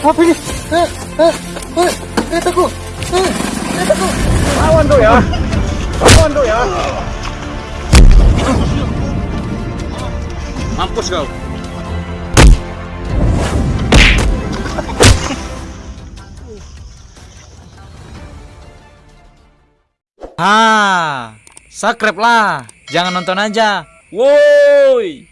Apa ini? Eh, eh, eh, eh, aku. Eh, eh. Lawan tuh ya. Lawan tuh ya. Mampus kau. Ah, subscribe lah. Jangan nonton aja. Woi.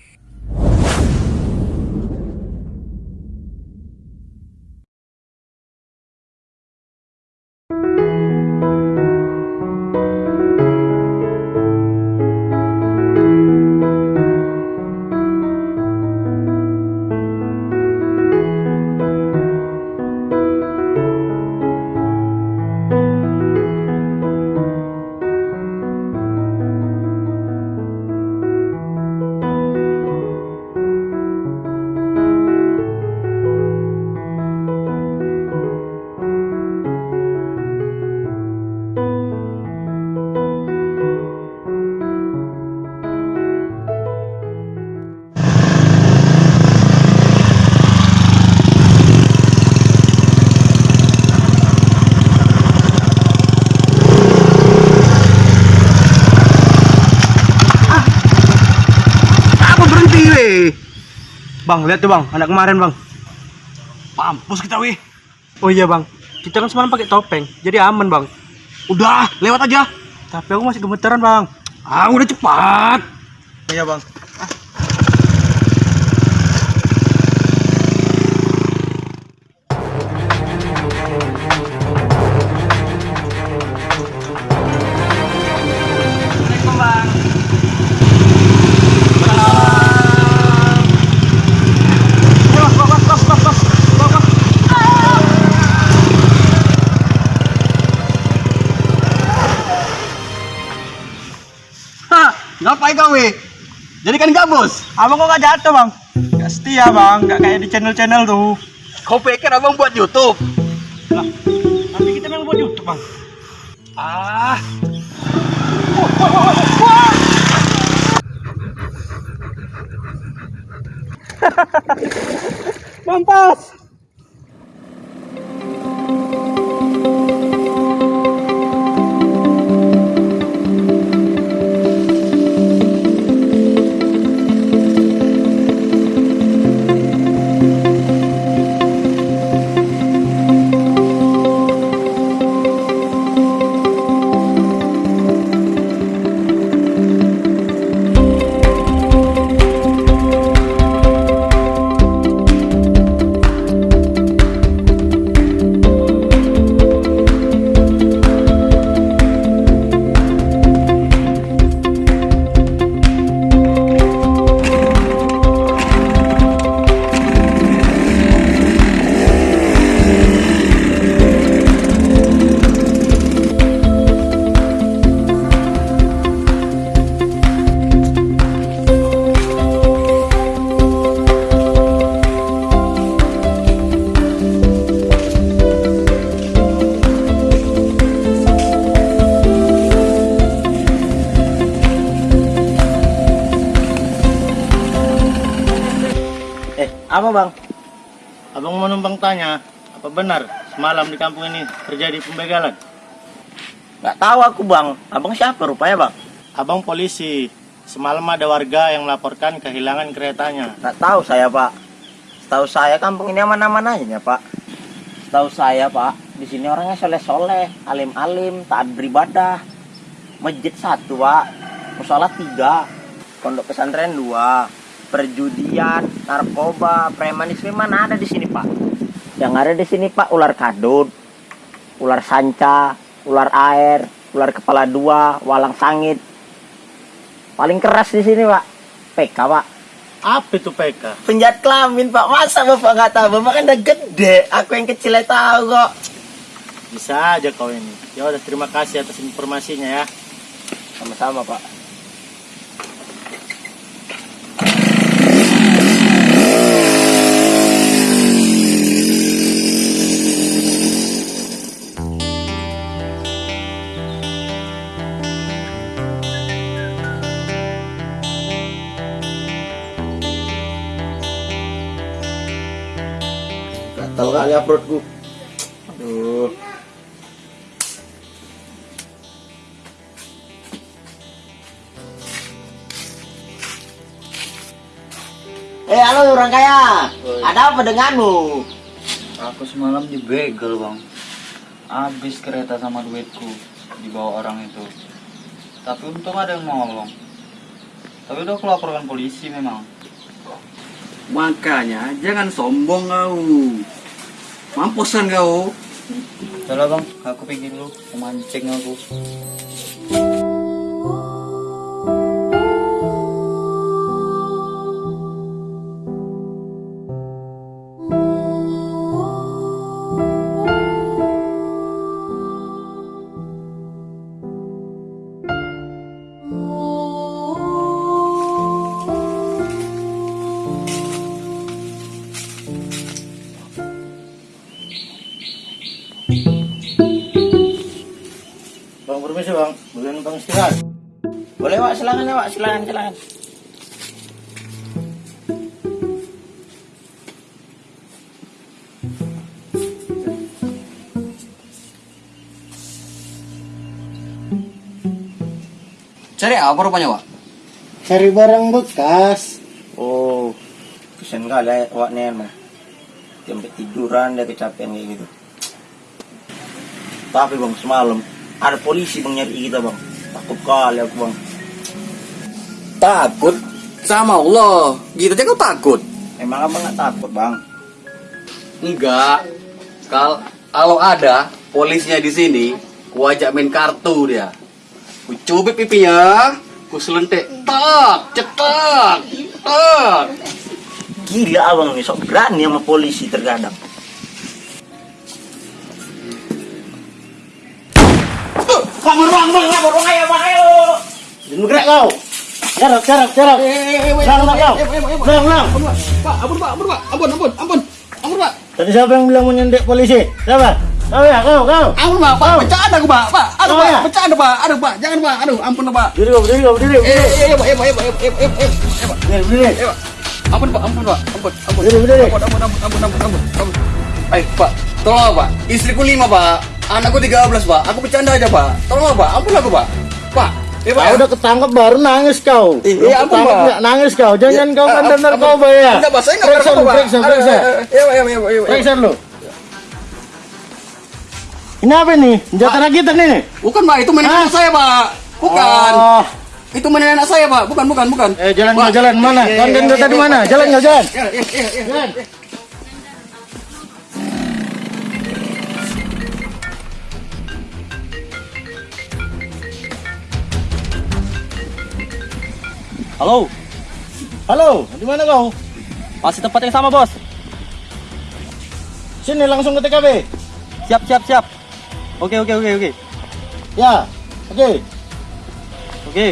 Bang, lihat tuh bang, anak kemarin bang. Mampus kita weh. Oh iya bang, kita kan semalam pakai topeng, jadi aman bang. Udah, lewat aja. Tapi aku masih gemeteran bang. Ah, udah cepat. Iya bang. Weh? Jadi kan gabus. Abang kok gak jatuh bang? Gak setia bang, gak kayak di channel-channel tuh. Kau pikir abang buat YouTube? Lah, tapi kita memang buat YouTube bang. Ah. Wah. Apa bang? Abang mau numpang tanya, apa benar semalam di kampung ini terjadi pembegalan? Gak tahu aku bang, abang siapa rupanya bang? Abang polisi, semalam ada warga yang melaporkan kehilangan keretanya. Gak tahu saya pak. Setahu saya kampung ini aman-aman aja ya pak. Setahu saya pak, di sini orangnya soleh-soleh, alim-alim, taat beribadah. Masjid satu pak, musola tiga, pondok pesantren dua, perjudian, narkoba, premanisme mana ada di sini pak? Yang ada di sini pak ular kadut, ular sanca, ular air, ular kepala dua, walang sangit. Paling keras di sini pak, PK pak. Apa itu PK? Penjahat kelamin pak, masa bapak nggak tahu? Bapak kan udah gede, aku yang kecil aja tahu kok. Bisa aja kau ini. Ya udah terima kasih atas informasinya ya. Sama-sama pak. Gatal kali ya perutku. Aduh. Eh, halo orang kaya. Ada apa denganmu? Aku semalam dibegal bang. Habis kereta sama duitku dibawa orang itu. Tapi untung ada yang nolong. Tapi udah aku laporkan polisi memang. Makanya jangan sombong kau. Mampusan kau. Udah bang, aku pergi dulu. Memancing aku. Boleh numpang istirahat. Boleh, Wak. Silakan ya, Wak. Silakan, silakan. Cari apa rupanya, Wak? Cari barang bekas. Oh, kesian kali ya, Wak nih emang. Sampai tiduran dia kecapean kayak gitu. Tapi bang, semalam ada polisi bang nyari kita bang. Takut kali aku bang. Takut sama Allah. Gitu aja kau takut. Emang abang nggak takut bang? Enggak. Kal kalau ada polisnya di sini, ku ajak main kartu dia. Ku cubit pipinya, ku selentik, tak, cetak, tak. Gila abang nih, sok berani sama polisi terkadang. Kabur bang, bang, kabur bang, ayo bang, ayo. Jangan bergerak kau. Jarap, jarap, jarap. Lang, lang, kau. Lang, lang. Pak, ampun, Pak, ampun, Pak. Ampun, ampun, ampun. Ampun, Pak. Tadi siapa yang bilang mau nyendek polisi? Siapa? Kau ya, kau, kau. Ampun, Pak. Pak, bercanda aku, Pak. Pak, aduh, Oh, Pak. ya? Bercanda, Pak. Aduh, Pak. Jangan, Pak. Aduh, ampun, Pak. Berdiri kau, berdiri kau, berdiri. Eh, eh, eh, Pak, eh, Pak, eh, Pak, eh, Pak, eh, eh, eh, eh, Pak. berdiri. berdiri. Eh. Ampun, Pak. Ampun, Pak. Ampun, ampun. Berdiri, berdiri. Ampun, ampun, ampun, ampun, ampun, ampun. Eh, Pak, tolong Pak. Istriku lima Pak. Anakku 13 Pak. Aku bercanda aja Pak. Tolong Pak. Ampun aku Pak. Pak. Pak. Kau udah ketangkep baru nangis kau. Ampun, ketangkep Pak. nggak nangis kau. Jangan kau Eh, kan ampun. kau ya. Enggak, Pak. Saya enggak lu, Pak. periksa, periksa. Iya, iya, iya, iya. Periksa lu. Ini apa nih? Senjata rakitan ini? Bukan Pak, itu mainan saya Pak. Bukan. Oh. Itu mainan anak saya Pak. Bukan, bukan, bukan. Eh jalan kau jalan mana? Iya, Konten iya, iya, tadi iya, mana? Jalan kau jalan. Iya, iya, iya, iya. Jalan. Halo, Halo, di mana kau? masih tempat yang sama, Bos. Sini langsung ke TKP. Siap, siap, siap. Oke, oke, oke, oke. Ya, oke. Oke.